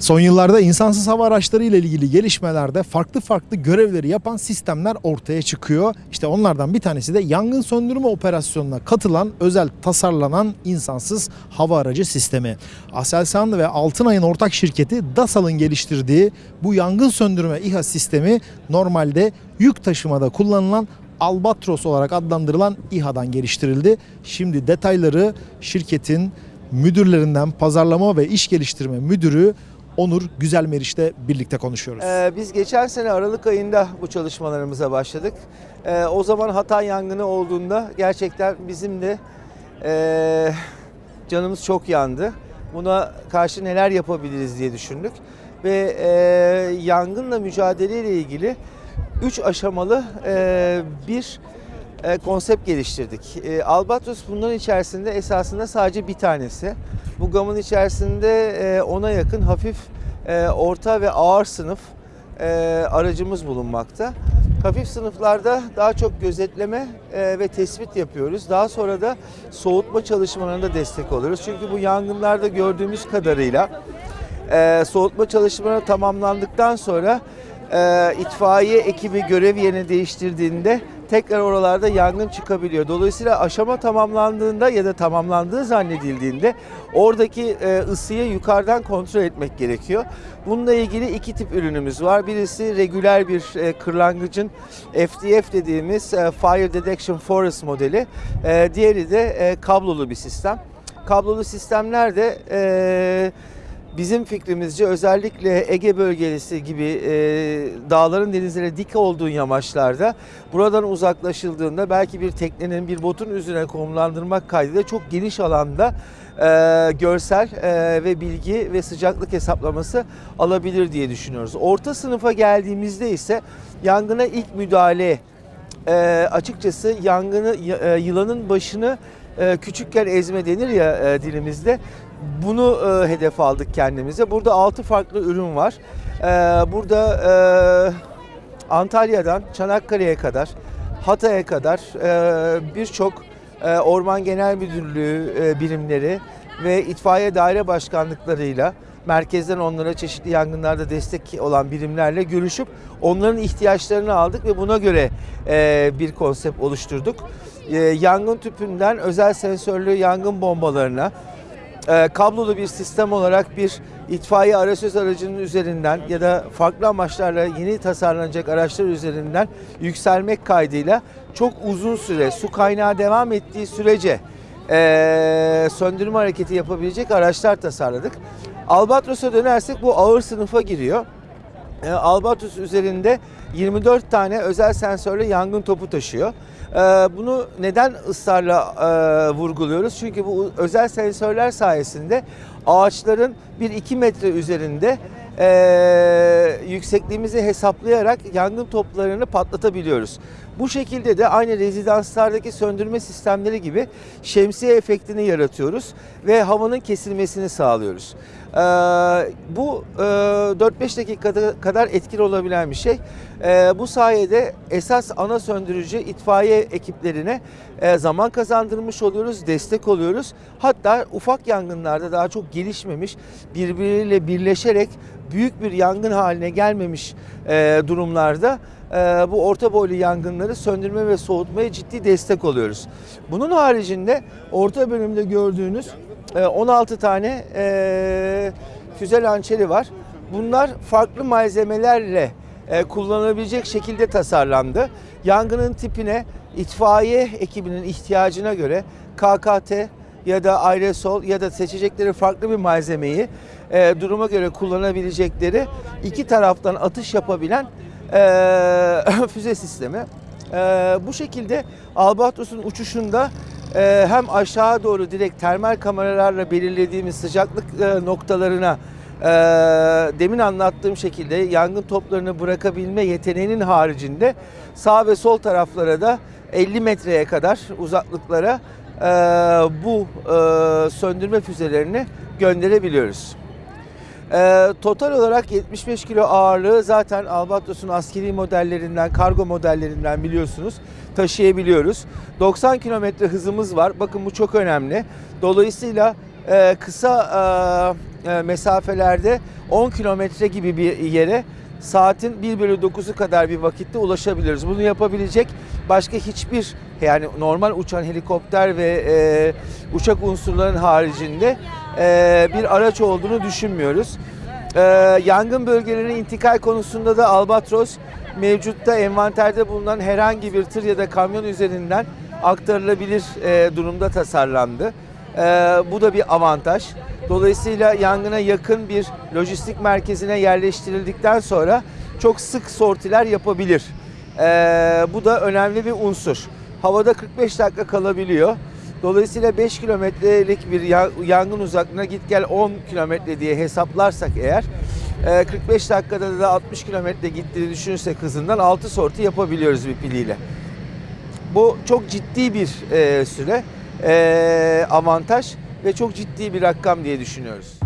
Son yıllarda insansız hava araçları ile ilgili gelişmelerde farklı farklı görevleri yapan sistemler ortaya çıkıyor. İşte onlardan bir tanesi de yangın söndürme operasyonuna katılan özel tasarlanan insansız hava aracı sistemi. Aselsan ve Altınay'ın ortak şirketi DASAL'ın geliştirdiği bu yangın söndürme İHA sistemi normalde yük taşımada kullanılan Albatros olarak adlandırılan İHA'dan geliştirildi. Şimdi detayları şirketin müdürlerinden pazarlama ve iş geliştirme müdürü Onur Güzel Meriç'te birlikte konuşuyoruz. Ee, biz geçen sene Aralık ayında bu çalışmalarımıza başladık. Ee, o zaman Hatay yangını olduğunda gerçekten bizim de ee, canımız çok yandı. Buna karşı neler yapabiliriz diye düşündük. Ve ee, yangınla mücadeleyle ilgili 3 aşamalı ee, bir e, konsept geliştirdik. E, Albatros bunların içerisinde esasında sadece bir tanesi. Bu gamın içerisinde e, ona yakın hafif, orta ve ağır sınıf aracımız bulunmakta. Hafif sınıflarda daha çok gözetleme ve tespit yapıyoruz. Daha sonra da soğutma çalışmalarında destek oluyoruz. Çünkü bu yangınlarda gördüğümüz kadarıyla soğutma çalışmaları tamamlandıktan sonra itfaiye ekibi görev yerini değiştirdiğinde tekrar oralarda yangın çıkabiliyor. Dolayısıyla aşama tamamlandığında ya da tamamlandığı zannedildiğinde oradaki e, ısıyı yukarıdan kontrol etmek gerekiyor. Bununla ilgili iki tip ürünümüz var. Birisi regüler bir e, kırlangıcın FDF dediğimiz e, Fire Detection Forest modeli. Diğeri de kablolu bir sistem. Kablolu sistemler de Bizim fikrimizce özellikle Ege bölgesi gibi e, dağların denizlere dik olduğu yamaçlarda buradan uzaklaşıldığında belki bir teknenin bir botun üzerine konumlandırmak kaydıyla çok geniş alanda e, görsel e, ve bilgi ve sıcaklık hesaplaması alabilir diye düşünüyoruz. Orta sınıfa geldiğimizde ise yangına ilk müdahale e, açıkçası yangını e, yılanın başını küçükken ezme denir ya e, dilimizde. Bunu e, hedef aldık kendimize. Burada 6 farklı ürün var. E, burada e, Antalya'dan Çanakkale'ye kadar, Hatay'a kadar birçok Orman Genel Müdürlüğü birimleri ve itfaiye daire başkanlıklarıyla merkezden onlara çeşitli yangınlarda destek olan birimlerle görüşüp onların ihtiyaçlarını aldık ve buna göre bir konsept oluşturduk. E, yangın tüpünden özel sensörlü yangın bombalarına, e, kablolu bir sistem olarak bir itfaiye arasöz aracının üzerinden ya da farklı amaçlarla yeni tasarlanacak araçlar üzerinden yükselmek kaydıyla çok uzun süre su kaynağı devam ettiği sürece e, söndürme hareketi yapabilecek araçlar tasarladık. Albatros'a dönersek bu ağır sınıfa giriyor. E, Albatros üzerinde 24 tane özel sensörlü yangın topu taşıyor. E, bunu neden ısrarla e, vurguluyoruz? Çünkü bu özel sensörler sayesinde ağaçların 1-2 metre üzerinde e, yüksekliğimizi hesaplayarak yangın toplarını patlatabiliyoruz. Bu şekilde de aynı rezidanslardaki söndürme sistemleri gibi şemsiye efektini yaratıyoruz ve havanın kesilmesini sağlıyoruz. Ee, bu e, 4-5 dakikada kadar etkili olabilen bir şey. Ee, bu sayede esas ana söndürücü itfaiye ekiplerine e, zaman kazandırmış oluyoruz, destek oluyoruz. Hatta ufak yangınlarda daha çok gelişmemiş, birbiriyle birleşerek büyük bir yangın haline gelmemiş e, durumlarda bu orta boylu yangınları söndürme ve soğutmaya ciddi destek oluyoruz. Bunun haricinde orta bölümde gördüğünüz e, 16 tane e, füze lançeri var. Bunlar farklı malzemelerle e, kullanılabilecek şekilde tasarlandı. Yangının tipine itfaiye ekibinin ihtiyacına göre KKT ya da aerosol ya da seçecekleri farklı bir malzemeyi e, duruma göre kullanabilecekleri iki taraftan atış yapabilen e, füze sistemi. E, bu şekilde Albatros'un uçuşunda e, hem aşağı doğru direkt termal kameralarla belirlediğimiz sıcaklık e, noktalarına e, demin anlattığım şekilde yangın toplarını bırakabilme yeteneğinin haricinde sağ ve sol taraflara da 50 metreye kadar uzaklıklara e, bu e, söndürme füzelerini gönderebiliyoruz. Ee, total olarak 75 kilo ağırlığı zaten Albatros'un askeri modellerinden, kargo modellerinden biliyorsunuz taşıyabiliyoruz. 90 kilometre hızımız var. Bakın bu çok önemli. Dolayısıyla e, kısa e, e, mesafelerde 10 kilometre gibi bir yere saatin 1 bölü 9'u kadar bir vakitte ulaşabiliriz. Bunu yapabilecek başka hiçbir yani normal uçan helikopter ve e, uçak unsurların haricinde e, bir araç olduğunu düşünmüyoruz. E, yangın bölgelerine intikal konusunda da Albatros mevcutta envanterde bulunan herhangi bir tır ya da kamyon üzerinden aktarılabilir e, durumda tasarlandı. Bu da bir avantaj. Dolayısıyla yangına yakın bir lojistik merkezine yerleştirildikten sonra çok sık sortiler yapabilir. E, bu da önemli bir unsur. Havada 45 dakika kalabiliyor. Dolayısıyla 5 kilometrelik bir ya- yangın uzaklığına git gel 10 kilometre diye hesaplarsak eğer e, 45 dakikada da 60 kilometre gittiğini düşünürsek hızından 6 sorti yapabiliyoruz bir piliyle. Bu çok ciddi bir e, süre, e, avantaj ve çok ciddi bir rakam diye düşünüyoruz.